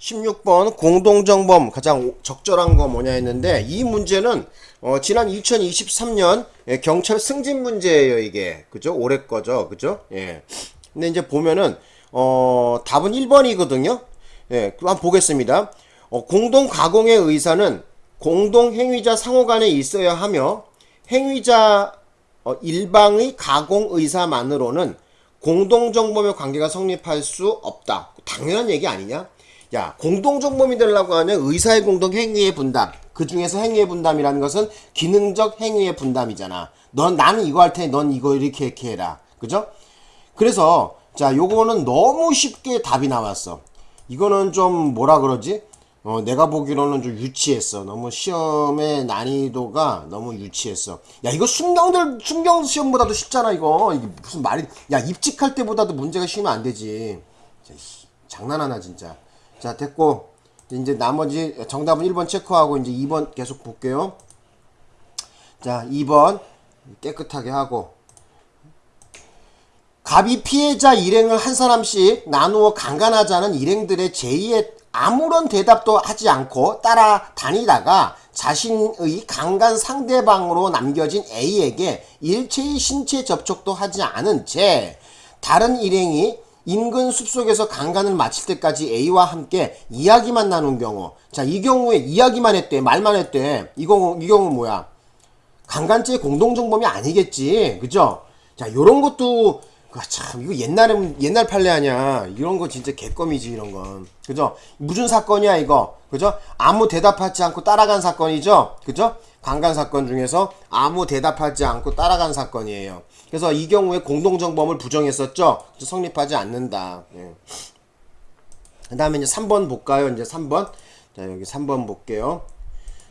16번 공동정범 가장 적절한 거 뭐냐 했는데 이 문제는 어, 지난 2023년 예, 경찰 승진 문제예요 이게. 그죠? 올해 거죠. 그죠? 예. 근데 이제 보면은 어 답은 1번이거든요. 예 한번 보겠습니다. 어, 공동 가공의 의사는 공동 행위자 상호 간에 있어야 하며 행위자 어, 일방의 가공 의사만으로는 공동정범의 관계가 성립할 수 없다. 당연한 얘기 아니냐? 야, 공동정범이 되려고 하면 의사의 공동 행위의 분담. 그 중에서 행위의 분담이라는 것은 기능적 행위의 분담이잖아. 넌, 나는 이거 할 테니 넌 이거 이렇게 이렇게 해라. 그죠? 그래서, 자, 요거는 너무 쉽게 답이 나왔어. 이거는 좀 뭐라 그러지? 어, 내가 보기로는 좀 유치했어. 너무 시험의 난이도가 너무 유치했어. 야, 이거 순경들, 순경 시험보다도 쉽잖아, 이거. 이게 무슨 말이, 야, 입직할 때보다도 문제가 쉬우면 안 되지. 장난하나, 진짜. 자, 됐고. 이제 나머지 정답은 1번 체크하고 이제 2번 계속 볼게요. 자, 2번 깨끗하게 하고. 갑이 피해자 일행을 한 사람씩 나누어 강간하자는 일행들의 제의에 아무런 대답도 하지 않고 따라다니다가 자신의 강간 상대방으로 남겨진 A에게 일체의 신체 접촉도 하지 않은 채 다른 일행이 인근 숲속에서 강간을 마칠 때까지 A와 함께 이야기만 나눈 경우. 자 이 경우에 이야기만 했대 말만 했대. 이 경우 이 경우 뭐야? 강간죄 공동정범이 아니겠지. 그죠? 자 요런 것도 아, 참 이거 옛날에 옛날 판례 아니야. 이런 거 진짜 개껌이지 이런 건. 그죠? 무슨 사건이야 이거? 그죠? 아무 대답하지 않고 따라간 사건이죠? 그죠 강간 사건 중에서 아무 대답하지 않고 따라간 사건이에요. 그래서 이 경우에 공동정범을 부정했었죠? 성립하지 않는다. 예. 그 다음에 이제 3번 볼까요? 이제 3번? 자 여기 3번 볼게요.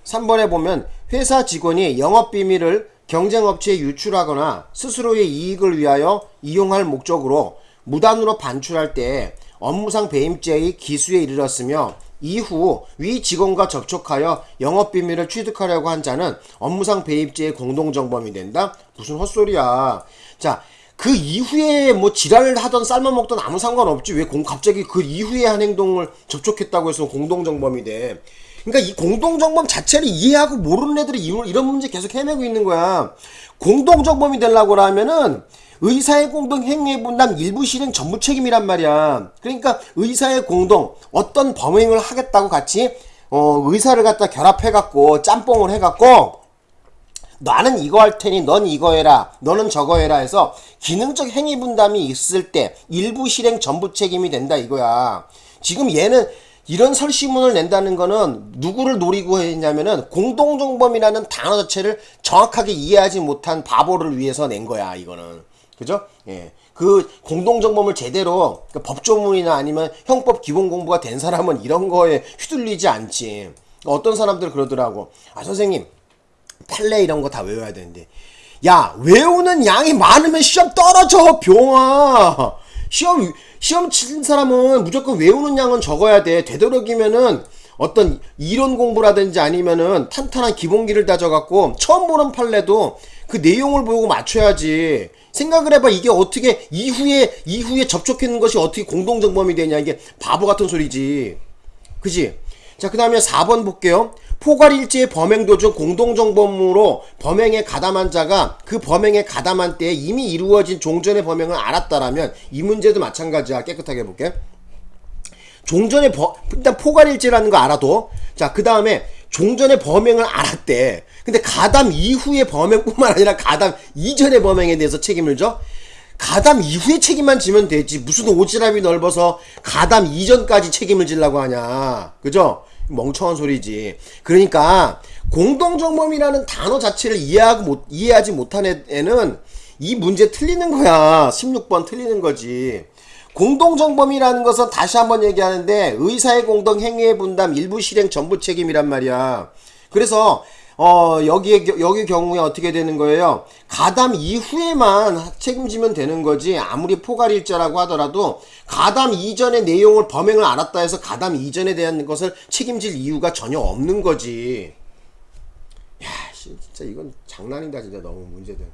3번에 보면 회사 직원이 영업비밀을 경쟁업체에 유출하거나 스스로의 이익을 위하여 이용할 목적으로 무단으로 반출할 때 업무상 배임죄의 기수에 이르렀으며 이후 위 직원과 접촉하여 영업비밀을 취득하려고 한 자는 업무상 배임죄의 공동정범이 된다? 무슨 헛소리야. 자, 그 이후에 뭐 지랄을 하던 삶아 먹던 아무 상관없지. 왜 공, 갑자기 그 이후에 한 행동을 접촉했다고 해서 공동정범이 돼. 그러니까 이 공동정범 자체를 이해하고 모르는 애들이 이런 문제 계속 헤매고 있는 거야. 공동정범이 되려고 하면은 의사의 공동 행위의 분담 일부 실행 전부 책임이란 말이야. 그러니까 의사의 공동 어떤 범행을 하겠다고 같이 어, 의사를 갖다 결합해 갖고 짬뽕을 해 갖고 나는 이거 할 테니 넌 이거 해라. 너는 저거 해라 해서 기능적 행위 분담이 있을 때 일부 실행 전부 책임이 된다 이거야. 지금 얘는 이런 설시문을 낸다는 거는 누구를 노리고 했냐면은 공동정범이라는 단어 자체를 정확하게 이해하지 못한 바보를 위해서 낸 거야 이거는. 그죠? 예. 그 공동정범을 제대로 그 법조문이나 아니면 형법 기본 공부가 된 사람은 이런 거에 휘둘리지 않지. 어떤 사람들 그러더라고. 아 선생님 판례 이런 거 다 외워야 되는데. 야 외우는 양이 많으면 시험 떨어져 병아 시험 시험 치는 사람은 무조건 외우는 양은 적어야 돼. 되도록이면은 어떤 이론 공부라든지 아니면은 탄탄한 기본기를 다져갖고 처음 보는 판례도 그 내용을 보고 맞춰야지. 생각을 해봐. 이게 어떻게 이후에 이후에 접촉했는 것이 어떻게 공동정범이 되냐. 이게 바보 같은 소리지. 그지? 자, 그 다음에 4번 볼게요. 포괄일제의 범행 도중 공동정범으로 범행에 가담한 자가 그 범행에 가담한 때에 이미 이루어진 종전의 범행을 알았다라면 이 문제도 마찬가지야. 깨끗하게 볼게. 종전의 버, 일단 포괄일제라는 거 알아도 자, 그 다음에 종전의 범행을 알았대. 근데 가담 이후의 범행뿐만 아니라 가담 이전의 범행에 대해서 책임을 져? 가담 이후에 책임만 지면 되지. 무슨 오지랖이 넓어서 가담 이전까지 책임을 지려고 하냐. 그죠? 멍청한 소리지. 그러니까 공동정범이라는 단어 자체를 이해하고 못, 이해하지 못한 애는 이 문제 틀리는 거야. 16번 틀리는 거지. 공동정범이라는 것은 다시 한번 얘기하는데 의사의 공동 행위의 분담 일부 실행 전부 책임이란 말이야. 그래서 어 여기에 여기 경우에 어떻게 되는 거예요? 가담 이후에만 책임지면 되는 거지 아무리 포괄일자라고 하더라도 가담 이전의 내용을 범행을 알았다 해서 가담 이전에 대한 것을 책임질 이유가 전혀 없는 거지. 야 진짜 이건 장난이다 진짜 너무 문제들.